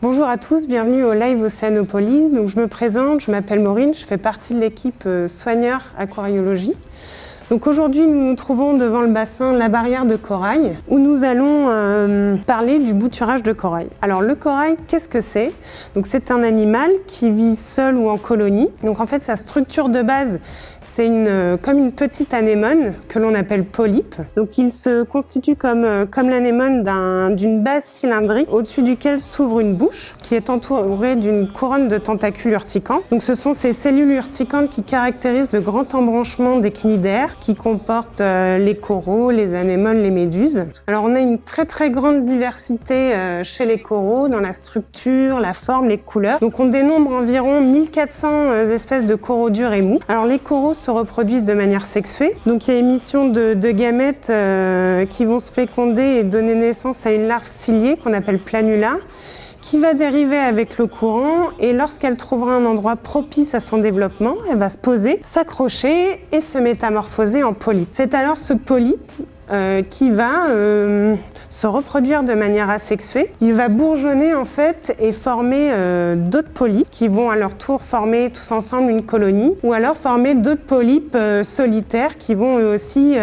Bonjour à tous, bienvenue au Live Océanopolis. Donc, je me présente, je m'appelle Maureen, je fais partie de l'équipe euh, soigneur aquariologie. Donc aujourd'hui, nous nous trouvons devant le bassin La Barrière de Corail, où nous allons euh, parler du bouturage de corail. Alors le corail, qu'est-ce que c'est? Donc c'est un animal qui vit seul ou en colonie. Donc en fait, sa structure de base, c'est une, euh, comme une petite anémone que l'on appelle polype. Donc il se constitue comme, euh, comme l'anémone d'une base cylindrique au-dessus duquel s'ouvre une bouche qui est entourée d'une couronne de tentacules urticants. Donc ce sont ces cellules urticantes qui caractérisent le grand embranchement des cnidaires qui comporte euh, les coraux, les anémones, les méduses. Alors on a une très très grande diversité euh, chez les coraux dans la structure, la forme, les couleurs. Donc on dénombre environ 1400 euh, espèces de coraux durs et mous. Alors les coraux se reproduisent de manière sexuée. Donc il y a émission de, de gamètes qui vont se féconder et donner naissance à une larve ciliée qu'on appelle planula qui va dériver avec le courant et lorsqu'elle trouvera un endroit propice à son développement, elle va se poser, s'accrocher et se métamorphoser en polype. C'est alors ce polype euh, qui va euh, se reproduire de manière asexuée. Il va bourgeonner en fait et former euh, d'autres polypes qui vont à leur tour former tous ensemble une colonie ou alors former d'autres polypes solitaires qui vont eux aussi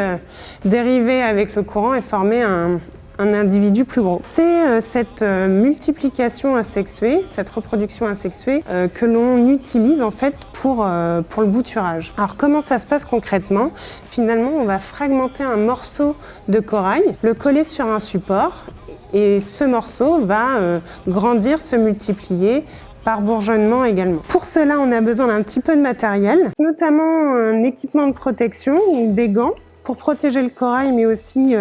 dériver avec le courant et former un, un individu plus gros. C'est euh, cette euh, multiplication asexuée, cette reproduction asexuée euh, que l'on utilise en fait pour, pour le bouturage. Alors comment ça se passe concrètement? Finalement, on va fragmenter un morceau de corail, le coller sur un support et ce morceau va grandir, se multiplier par bourgeonnement également. Pour cela, on a besoin d'un petit peu de matériel, notamment un équipement de protection, des gants pour protéger le corail mais aussi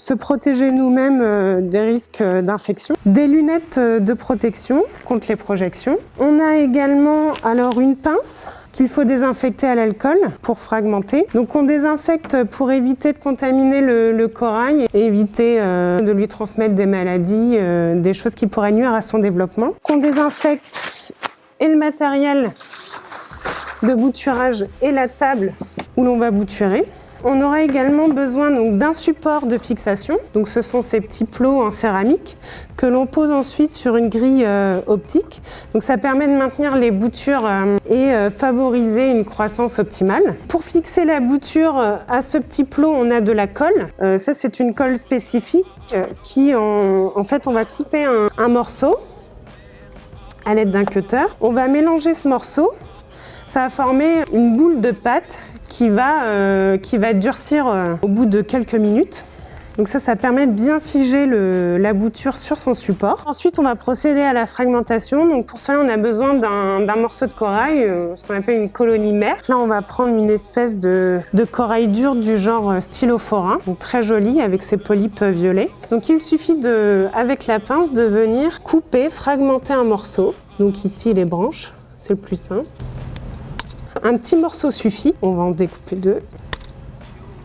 se protéger nous-mêmes euh, des risques euh, d'infection, des lunettes euh, de protection contre les projections. On a également alors une pince qu'il faut désinfecter à l'alcool pour fragmenter. Donc on désinfecte pour éviter de contaminer le, corail et éviter de lui transmettre des maladies, des choses qui pourraient nuire à son développement. On désinfecte et le matériel de bouturage et la table où l'on va bouturer. On aura également besoin d'un support de fixation. Donc ce sont ces petits plots en céramique que l'on pose ensuite sur une grille euh, optique. Donc ça permet de maintenir les boutures euh, et euh, favoriser une croissance optimale. Pour fixer la bouture à ce petit plot, on a de la colle. ça c'est une colle spécifique qui en, fait on va couper un morceau à l'aide d'un cutter. On va mélanger ce morceau ça va former une boule de pâte qui va, euh, qui va durcir euh, au bout de quelques minutes. Donc ça, ça permet de bien figer la bouture sur son support. Ensuite, on va procéder à la fragmentation. Donc pour cela, on a besoin d'un morceau de corail, euh, ce qu'on appelle une colonie mère. Là, on va prendre une espèce de, de corail dur du genre stylophorin, donc très joli avec ses polypes violets. Donc il suffit de, avec la pince de venir couper, fragmenter un morceau. Donc ici, les branches, c'est le plus simple. Un petit morceau suffit, on va en découper deux.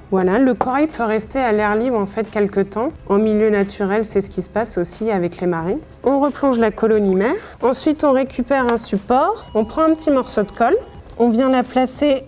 Voilà, le corail peut rester à l'air libre en fait quelques temps. En milieu naturel, c'est ce qui se passe aussi avec les marées. On replonge la colonie mère. Ensuite, on récupère un support. On prend un petit morceau de colle. On vient la placer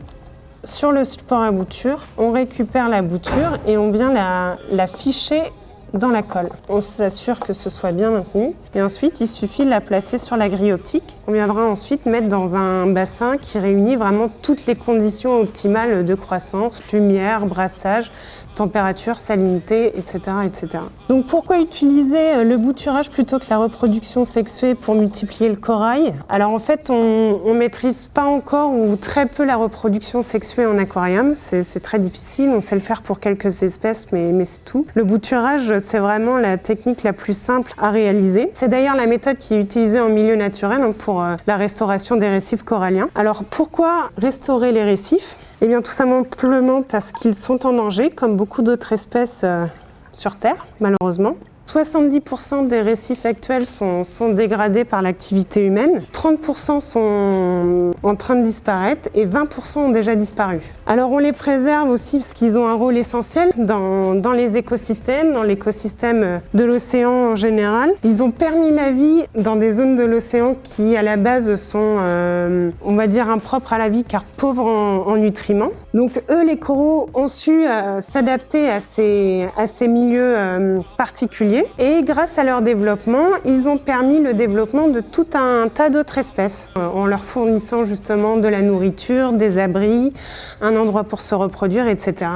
sur le support à bouture. On récupère la bouture et on vient la, la ficher dans la colle. On s'assure que ce soit bien maintenu. Et ensuite, il suffit de la placer sur la grille optique. On viendra ensuite mettre dans un bassin qui réunit vraiment toutes les conditions optimales de croissance, lumière, brassage, température, salinité, etc. etc. Donc pourquoi utiliser euh, le bouturage plutôt que la reproduction sexuée pour multiplier le corail? Alors en fait, on ne maîtrise pas encore ou très peu la reproduction sexuée en aquarium. C'est très difficile, on sait le faire pour quelques espèces, mais, mais c'est tout. Le bouturage, c'est vraiment la technique la plus simple à réaliser. C'est d'ailleurs la méthode qui est utilisée en milieu naturel hein, pour euh, la restauration des récifs coralliens. Alors pourquoi restaurer les récifs? Eh bien tout simplement parce qu'ils sont en danger, comme beaucoup d'autres espèces euh, sur Terre, malheureusement. 70% des récifs actuels sont, dégradés par l'activité humaine, 30% sont en train de disparaître et 20% ont déjà disparu. Alors on les préserve aussi parce qu'ils ont un rôle essentiel dans, les écosystèmes, dans l'écosystème de l'océan en général. Ils ont permis la vie dans des zones de l'océan qui à la base sont, euh, on va dire, impropres à la vie car pauvres en, en nutriments. Donc eux, les coraux, ont su euh, s'adapter à ces, milieux euh, particuliers et grâce à leur développement, ils ont permis le développement de tout un tas d'autres espèces euh, en leur fournissant justement de la nourriture, des abris, un endroit pour se reproduire, etc.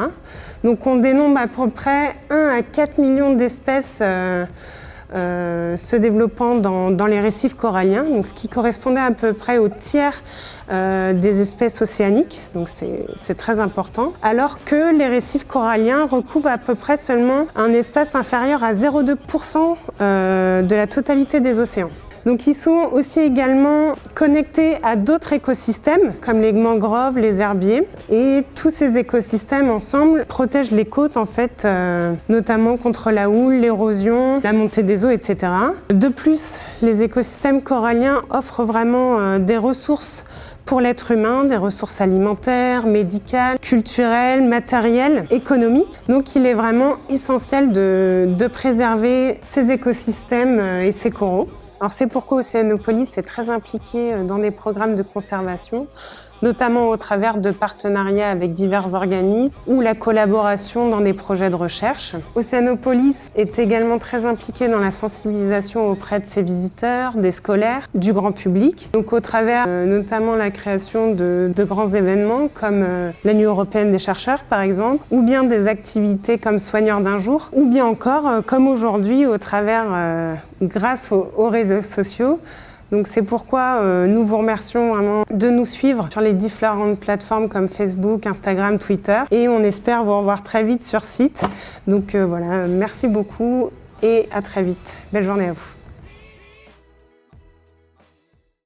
Donc on dénombre à peu près 1 à 4 millions d'espèces euh, se développant dans, les récifs coralliens, ce qui correspondait à peu près au tiers euh, des espèces océaniques, donc c'est très important, alors que les récifs coralliens recouvrent à peu près seulement un espace inférieur à 0,2% euh, de la totalité des océans. Donc ils sont aussi également connectés à d'autres écosystèmes comme les mangroves, les herbiers et tous ces écosystèmes ensemble protègent les côtes en fait euh, notamment contre la houle, l'érosion, la montée des eaux etc. De plus, les écosystèmes coralliens offrent vraiment euh, des ressources pour l'être humain, des ressources alimentaires, médicales, culturelles, matérielles, économiques. Donc il est vraiment essentiel de, préserver ces écosystèmes euh, et ces coraux. C'est pourquoi Océanopolis est très impliqué euh, dans des programmes de conservation notamment au travers de partenariats avec divers organismes ou la collaboration dans des projets de recherche. Océanopolis est également très impliqué dans la sensibilisation auprès de ses visiteurs, des scolaires, du grand public, donc au travers euh, notamment la création de, grands événements comme euh, la Nuit européenne des chercheurs par exemple, ou bien des activités comme Soigneurs d'un jour, ou bien encore euh, comme aujourd'hui au travers, grâce aux réseaux sociaux, donc c'est pourquoi euh, nous vous remercions vraiment de nous suivre sur les différentes plateformes comme Facebook, Instagram, Twitter et on espère vous revoir très vite sur site. Donc euh, voilà, merci beaucoup et à très vite. Belle journée à vous.